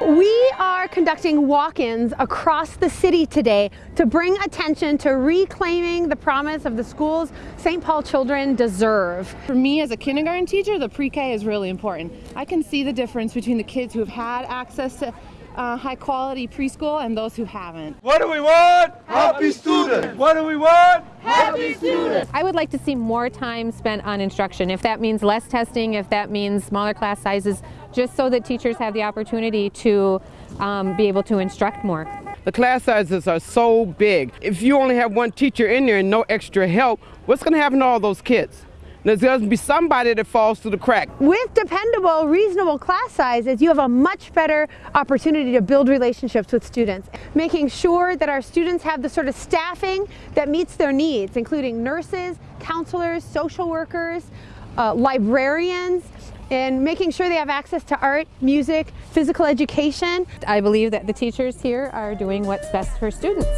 We are conducting walk-ins across the city today to bring attention to reclaiming the promise of the schools St. Paul children deserve. For me as a kindergarten teacher, the pre-K is really important. I can see the difference between the kids who have had access to uh, high quality preschool and those who haven't. What do we want? Happy students. What do we want? Happy students. I would like to see more time spent on instruction. If that means less testing, if that means smaller class sizes, just so that teachers have the opportunity to um, be able to instruct more. The class sizes are so big. If you only have one teacher in there and no extra help, what's going to happen to all those kids? There's going to be somebody that falls through the crack. With dependable, reasonable class sizes, you have a much better opportunity to build relationships with students, making sure that our students have the sort of staffing that meets their needs, including nurses, counselors, social workers, uh, librarians, and making sure they have access to art, music, physical education. I believe that the teachers here are doing what's best for students.